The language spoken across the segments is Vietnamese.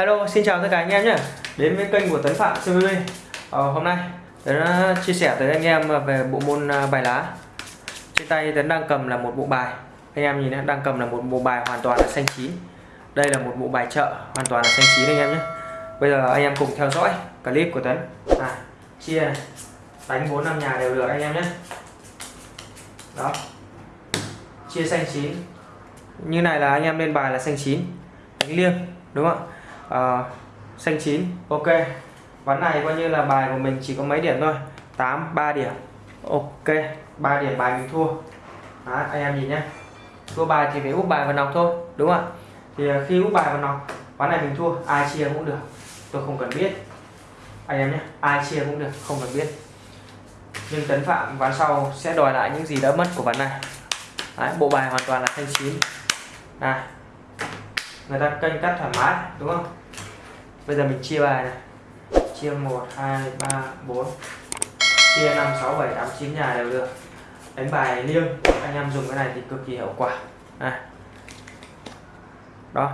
Hello, xin chào tất cả anh em nhé. Đến với kênh của Tấn Phạm CVV ờ, Hôm nay Tấn ờ, chia sẻ tới anh em ờ, về bộ môn ờ, bài lá. Trên tay Tấn đang cầm là một bộ bài. Anh em nhìn đang cầm là một bộ bài hoàn toàn là xanh chín. Đây là một bộ bài chợ hoàn toàn là xanh chín anh em nhé. Bây giờ anh em cùng theo dõi clip của Tấn. À, Chia này Đánh 4 năm nhà đều được anh em nhé. Đó. Chia xanh chín. Như này là anh em lên bài là xanh chín. Đánh liêng đúng không ạ? Uh, xanh chín ok. Ván này coi như là bài của mình chỉ có mấy điểm thôi. 8 3 điểm. Ok 3 điểm bài mình thua. Đó, anh em nhìn nhé thua bài thì phải úp bài vào nọc thôi đúng không ạ? Thì ờ, khi úp bài vào nọc ván này mình thua. Ai chia cũng được. Tôi không cần biết. Anh em nhé ai chia cũng được không cần biết. Nhưng tấn phạm ván sau sẽ đòi lại những gì đã mất của ván này. Đấy, bộ bài hoàn toàn là xanh chín. Này người ta kênh cắt thoải mái đúng không? Bây giờ mình chia bài này. Chia 1 2 3 4 chia 5 6 7 8 9 nhà đều được. Đánh bài liêng, anh em dùng cái này thì cực kỳ hiệu quả. Này. Đó.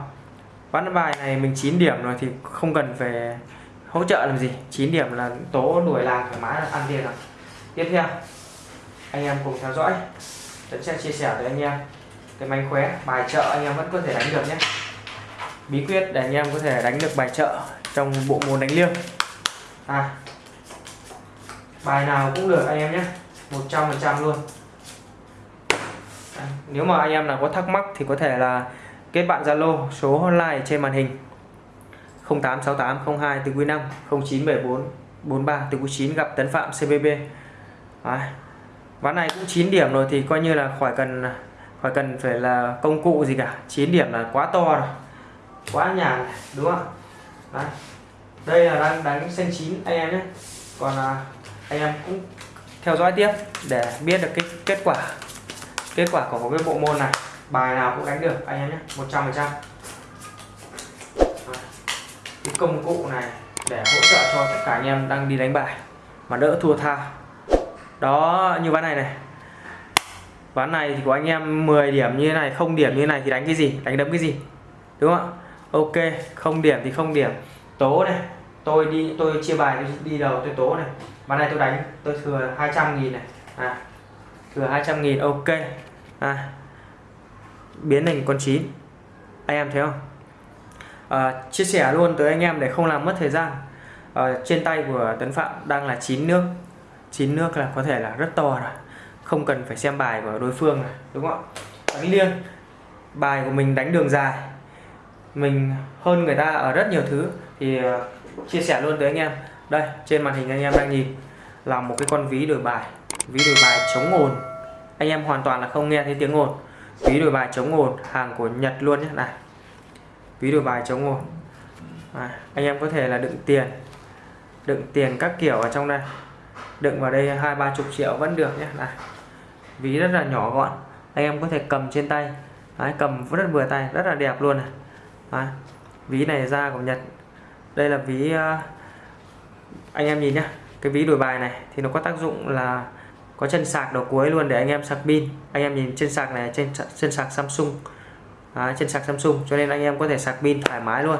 Ván bài này mình 9 điểm rồi thì không cần phải hỗ trợ làm gì. 9 điểm là tố đuổi làng thoải mái ăn tiền rồi. Tiếp theo, anh em cùng theo dõi. Tôi sẽ chia sẻ với anh em cái mánh khóe, bài chợ anh em vẫn có thể đánh được nhé bí quyết để anh em có thể đánh được bài trợ trong bộ môn đánh liêng. À, bài nào cũng được anh em nhé 100% luôn. À, nếu mà anh em nào có thắc mắc thì có thể là kết bạn Zalo số hotline trên màn hình 086802 từ quý 5 0974 43 từ quý 9 gặp Tấn Phạm CBB à, ván này cũng 9 điểm rồi thì coi như là khỏi cần khỏi cần phải là công cụ gì cả. 9 điểm là quá to rồi quá nhà này đúng không? Đấy. đây là đang đánh xanh chín anh em nhé. Còn à, anh em cũng theo dõi tiếp để biết được cái kết quả kết quả của một cái bộ môn này. Bài nào cũng đánh được anh em nhé 100 phần trăm. Cái công cụ này để hỗ trợ cho tất cả anh em đang đi đánh bài mà đỡ thua tha. Đó như ván này này. Ván này thì của anh em 10 điểm như thế này không điểm như thế này thì đánh cái gì? Đánh đấm cái gì? Đúng không ạ? Ok không điểm thì không điểm. Tố này tôi đi tôi chia bài tôi đi đầu tôi tố này. Ván này tôi đánh tôi thừa 200 nghìn này. À, thừa 200 nghìn ok. À, biến thành con chín. Anh em thấy không? À, chia sẻ luôn tới anh em để không làm mất thời gian. À, trên tay của Tấn Phạm đang là chín nước. Chín nước là có thể là rất to rồi. Không cần phải xem bài của đối phương này đúng không ạ? Đánh liêng bài của mình đánh đường dài mình hơn người ta ở rất nhiều thứ. Thì ờ, chia sẻ luôn tới anh em. Đây trên màn hình anh em đang nhìn là một cái con ví đổi bài ví đổi bài chống ồn. Anh em hoàn toàn là không nghe thấy tiếng ồn. Ví đổi bài chống ồn hàng của Nhật luôn nhé này ví đổi bài chống ồn. À, anh em có thể là đựng tiền đựng tiền các kiểu ở trong đây. Đựng vào đây hai ba chục triệu vẫn được nhé này ví rất là nhỏ gọn. Anh em có thể cầm trên tay. Đấy, cầm rất vừa tay rất là đẹp luôn này à, ví này da của Nhật. Đây là ví uh, anh em nhìn nhá. Cái ví đổi bài này thì nó có tác dụng là có chân sạc đầu cuối luôn để anh em sạc pin. Anh em nhìn chân sạc này trên chân sạc Samsung. À, chân sạc Samsung cho nên anh em có thể sạc pin thoải mái luôn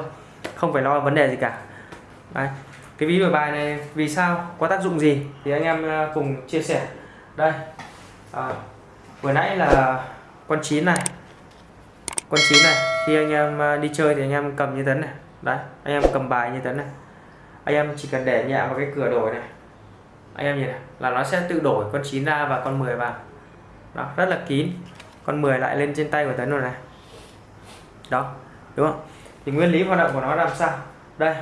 không phải lo vấn đề gì cả. Đấy. cái ví đổi bài này vì sao có tác dụng gì thì anh em ờ, cùng chia sẻ. Đây à, vừa nãy là con chín này. Con chín này khi anh em à, đi chơi thì anh em cầm như thế này. Đấy, anh em cầm bài như thế này. Anh em chỉ cần để nhẹ vào cái cửa đổi này. Anh em nhìn này, là nó sẽ tự đổi con 9 ra và con 10 vào. Đó, rất là kín. Con 10 lại lên trên tay của tấn rồi này. Đó, đúng không? Thì nguyên lý hoạt động của nó làm sao? Đây.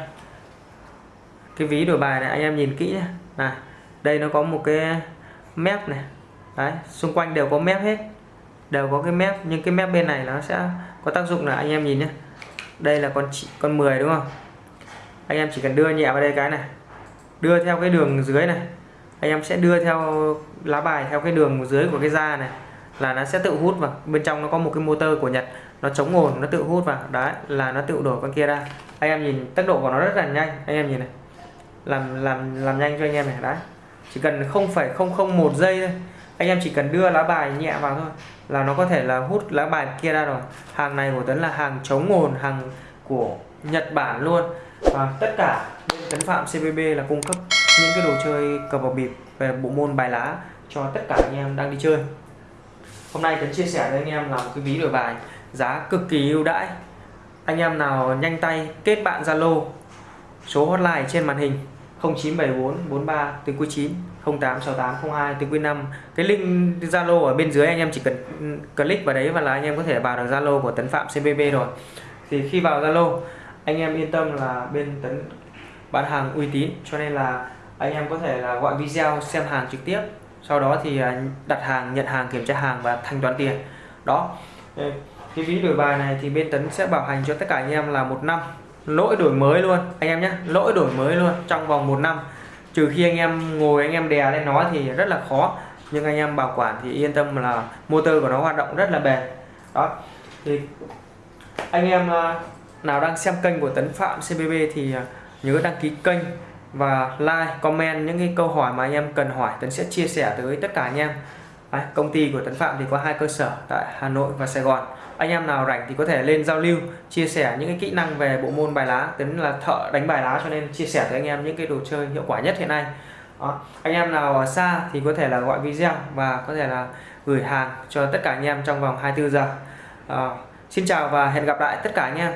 Cái ví đổi bài này, anh em nhìn kỹ nhé. Này, đây nó có một cái mép này. Đấy, xung quanh đều có mép hết. Đều có cái mép, nhưng cái mép bên này nó sẽ có tác dụng là anh em nhìn nhé đây là con con 10 đúng không? Anh em chỉ cần đưa nhẹ vào đây cái này. Đưa theo cái đường dưới này. Anh em sẽ đưa theo lá bài theo cái đường dưới của cái da này là nó sẽ tự hút vào. Bên trong nó có một cái motor của Nhật, nó chống ồn, nó tự hút vào. Đấy, là nó tự đổ con kia ra. Anh em nhìn, tốc độ của nó rất là nhanh. Anh em nhìn này. Làm làm làm nhanh cho anh em này. Đấy. Chỉ cần không phải không không một giây thôi anh em chỉ cần đưa lá bài nhẹ vào thôi. Là nó có thể là hút lá bài kia ra rồi. Hàng này của Tấn là hàng chống ồn hàng của Nhật Bản luôn. Và tất cả bên Tấn Phạm CBB là cung cấp những cái đồ chơi cờ bạc bịp về bộ môn bài lá cho tất cả anh em đang đi chơi. Hôm nay Tấn chia sẻ với anh em là một cái ví đổi bài giá cực kỳ ưu đãi. Anh em nào nhanh tay kết bạn Zalo, số hotline trên màn hình 0974 43 từ cuối 9 086802 từ cuối 5 cái link Zalo ở bên dưới anh em chỉ cần click vào đấy và là anh em có thể vào được Zalo của Tấn Phạm CBB rồi. Thì khi vào Zalo, anh em yên tâm là bên Tấn bán hàng uy tín, cho nên là anh em có thể là gọi video xem hàng trực tiếp. Sau đó thì à, đặt hàng, nhận hàng, kiểm tra hàng và thanh toán tiền. Đó. Cái ví đổi bài này thì bên Tấn sẽ bảo hành cho tất cả anh em là một năm lỗi đổi mới luôn, anh em nhé. Lỗi đổi mới luôn trong vòng một năm. Trừ khi anh em ngồi, anh em đè lên nó thì rất là khó. Nhưng anh em bảo quản thì yên tâm là motor của nó hoạt động rất là bền. Đó. Thì anh em à, nào đang xem kênh của Tấn Phạm CBB thì à, nhớ đăng ký kênh và like, comment những cái câu hỏi mà anh em cần hỏi. Tấn sẽ chia sẻ tới tất cả anh em. Đấy, công ty của Tấn Phạm thì có hai cơ sở tại Hà Nội và Sài Gòn. Anh em nào rảnh thì có thể lên giao lưu chia sẻ những cái kỹ năng về bộ môn bài lá Tấn là thợ đánh bài lá cho nên chia sẻ với anh em những cái đồ chơi hiệu quả nhất hiện nay. Đó. anh em nào ở xa thì có thể là gọi video và có thể là gửi hàng cho tất cả anh em trong vòng 24 giờ. À, Xin chào và hẹn gặp lại tất cả anh em.